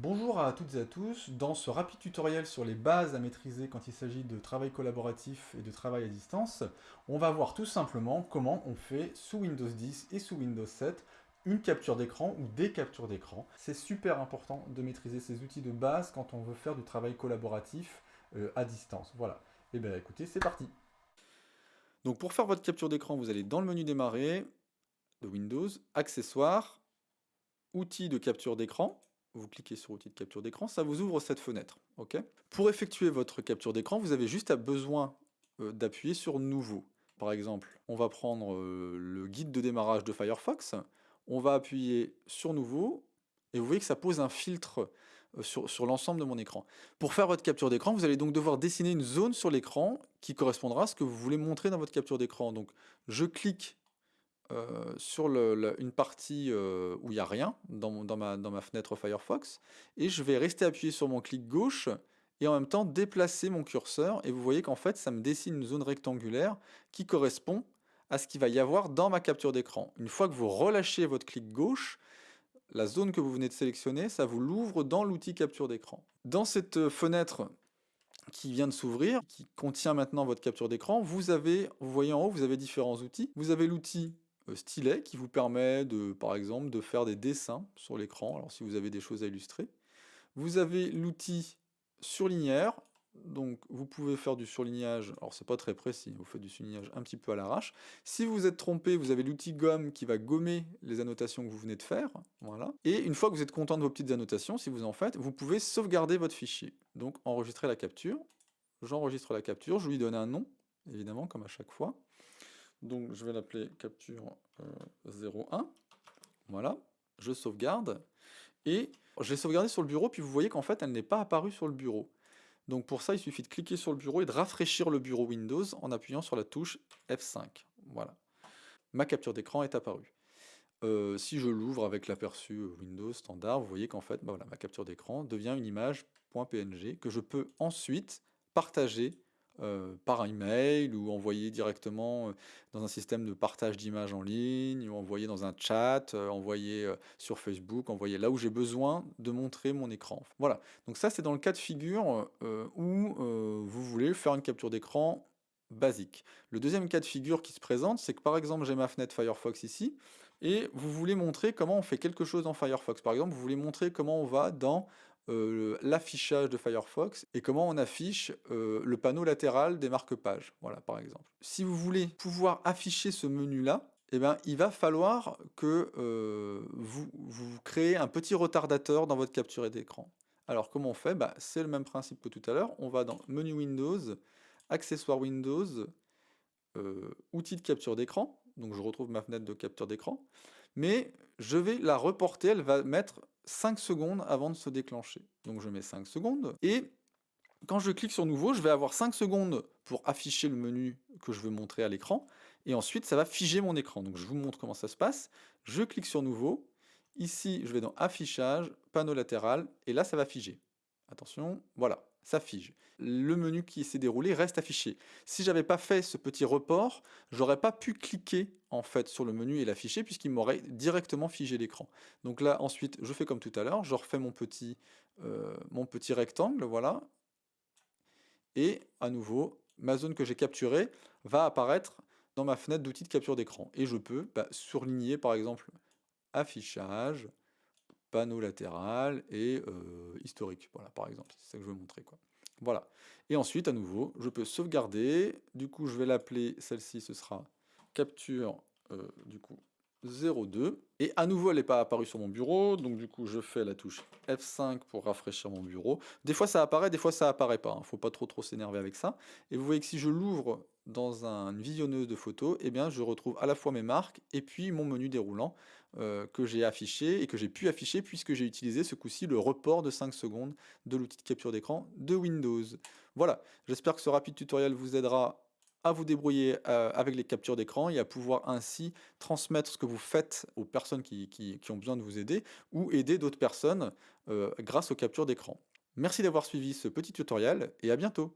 Bonjour à toutes et à tous, dans ce rapide tutoriel sur les bases à maîtriser quand il s'agit de travail collaboratif et de travail à distance, on va voir tout simplement comment on fait sous Windows 10 et sous Windows 7 une capture d'écran ou des captures d'écran. C'est super important de maîtriser ces outils de base quand on veut faire du travail collaboratif euh, à distance. Voilà, et eh bien écoutez, c'est parti Donc pour faire votre capture d'écran, vous allez dans le menu démarrer de Windows, accessoires, outils de capture d'écran, vous cliquez sur outil de capture d'écran, ça vous ouvre cette fenêtre. ok? Pour effectuer votre capture d'écran, vous avez juste besoin euh, d'appuyer sur Nouveau. Par exemple, on va prendre euh, le guide de démarrage de Firefox, on va appuyer sur Nouveau, et vous voyez que ça pose un filtre euh, sur, sur l'ensemble de mon écran. Pour faire votre capture d'écran, vous allez donc devoir dessiner une zone sur l'écran qui correspondra à ce que vous voulez montrer dans votre capture d'écran. Donc je clique euh, sur une partie euh, où il n'y a rien dans, ma, fenêtre Firefox et je vais rester appuyé sur mon clic gauche et en même temps déplacer mon curseur et vous voyez qu'en fait ça me dessine une zone rectangulaire qui correspond à ce qu'il va y avoir dans ma capture d'écran. Une fois que vous relâchez votre clic gauche, la zone que vous venez de sélectionner, ça vous l'ouvre dans l'outil capture d'écran. Dans cette fenêtre qui vient de s'ouvrir, qui contient maintenant votre capture d'écran, vous avez, vous voyez en haut, vous avez différents outils. Vous avez l'outil euh, stylet qui vous permet de, par exemple, de faire des dessins sur l'écran, alors si vous avez des choses à illustrer. Vous avez l'outil surligneur, donc vous pouvez faire du surlignage, alors c'est pas très précis, vous faites du surlignage un petit peu à l'arrache. Si vous êtes trompé, vous avez l'outil gomme qui va gommer les annotations que vous venez de faire, voilà. Et une fois que vous êtes content de vos petites annotations, si vous en faites, vous pouvez sauvegarder votre fichier. Donc enregistrer la capture, j'enregistre la capture, je lui donne un nom, évidemment, comme à chaque fois. Donc je vais l'appeler capture 01. Euh, voilà, je sauvegarde. Et je l'ai sauvegardé sur le bureau, puis vous voyez qu'en fait, elle n'est pas apparue sur le bureau. Donc pour ça, il suffit de cliquer sur le bureau et de rafraîchir le bureau Windows en appuyant sur la touche F5. Voilà. Ma capture d'écran est apparue. Euh, si je l'ouvre avec l'aperçu Windows standard, vous voyez qu'en fait, bah ma capture d'écran devient une image .png que je peux ensuite partager euh, par email ou envoyer directement euh, dans un système de partage d'images en ligne ou envoyer dans un chat, euh, envoyer sur Facebook, envoyer là où j'ai besoin de montrer mon écran. Voilà, donc ça c'est dans le cas de figure où vous voulez faire une capture d'écran basique. Le deuxième cas de figure qui se présente, c'est que par exemple j'ai ma fenêtre Firefox ici, et vous voulez montrer comment on fait quelque chose dans Firefox. Par exemple, vous voulez montrer comment on va dans euh, l'affichage de Firefox et comment on affiche euh, le panneau latéral des marque-pages, voilà par exemple. Si vous voulez pouvoir afficher ce menu-là, eh ben, il va falloir que euh, vous, vous créez un petit retardateur dans votre capture d'écran. Alors comment on fait? Bah, C'est le même principe que tout à l'heure, on va dans Menu Windows, Accessoires Windows, Outils de capture d'écran, donc je retrouve ma fenêtre de capture d'écran, mais je vais la reporter, elle va mettre 5 secondes avant de se déclencher. Donc je mets 5 secondes, et quand je clique sur nouveau, je vais avoir 5 secondes pour afficher le menu que je veux montrer à l'écran, et ensuite ça va figer mon écran. Donc je vous montre comment ça se passe. Je clique sur nouveau, ici je vais dans affichage, panneau latéral, et là ça va figer. Attention, voilà ça. Le menu qui s'est déroulé reste affiché. Si j'avais pas fait ce petit report, j'aurais pas pu cliquer en fait sur le menu et l'afficher puisqu'il m'aurait directement figé l'écran. Donc là ensuite je fais comme tout à l'heure, je refais mon petit, euh, rectangle, voilà. Et à nouveau, ma zone que j'ai capturée va apparaître dans ma fenêtre d'outils de capture d'écran. Et je peux bah, surligner par exemple affichage, panneau latéral et euh, historique, voilà, par exemple, c'est ça que je veux montrer, quoi. Voilà. Et ensuite, à nouveau, je peux sauvegarder, du coup, je vais l'appeler, celle-ci, ce sera capture, euh, du coup, 02. Et à nouveau, elle n'est pas apparue sur mon bureau, donc du coup, je fais la touche F5 pour rafraîchir mon bureau. Des fois, ça apparaît, des fois, ça apparaît pas. ne hein. Faut pas trop trop s'énerver avec ça. Et vous voyez que si je l'ouvre dans une visionneuse de photos, eh bien, je retrouve à la fois mes marques et puis mon menu déroulant euh, que j'ai affiché et que j'ai pu afficher puisque j'ai utilisé ce coup-ci le report de 5 secondes de l'outil de capture d'écran de Windows. Voilà, j'espère que ce rapide tutoriel vous aidera vous débrouiller euh, avec les captures d'écran et à pouvoir ainsi transmettre ce que vous faites aux personnes qui, ont besoin de vous aider ou aider d'autres personnes euh, grâce aux captures d'écran. Merci d'avoir suivi ce petit tutoriel et à bientôt